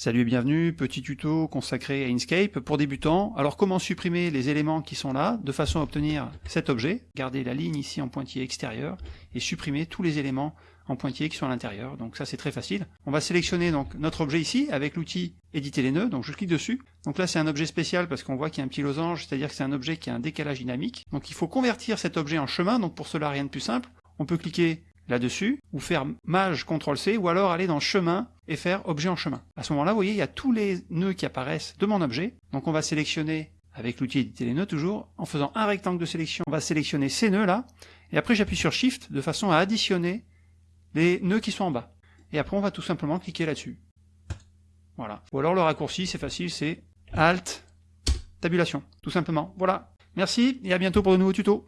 Salut et bienvenue, petit tuto consacré à Inkscape pour débutants. Alors comment supprimer les éléments qui sont là de façon à obtenir cet objet, garder la ligne ici en pointillé extérieur et supprimer tous les éléments en pointillé qui sont à l'intérieur. Donc ça c'est très facile. On va sélectionner donc notre objet ici avec l'outil éditer les nœuds, donc je clique dessus. Donc là c'est un objet spécial parce qu'on voit qu'il y a un petit losange, c'est-à-dire que c'est un objet qui a un décalage dynamique. Donc il faut convertir cet objet en chemin, donc pour cela rien de plus simple. On peut cliquer là-dessus, ou faire Maj CTRL-C, ou alors aller dans Chemin et faire Objet en chemin. À ce moment-là, vous voyez, il y a tous les nœuds qui apparaissent de mon objet. Donc on va sélectionner, avec l'outil éditer les nœuds toujours, en faisant un rectangle de sélection, on va sélectionner ces nœuds-là, et après j'appuie sur Shift de façon à additionner les nœuds qui sont en bas. Et après on va tout simplement cliquer là-dessus. Voilà. Ou alors le raccourci, c'est facile, c'est Alt, tabulation, tout simplement. Voilà. Merci, et à bientôt pour de nouveaux tutos.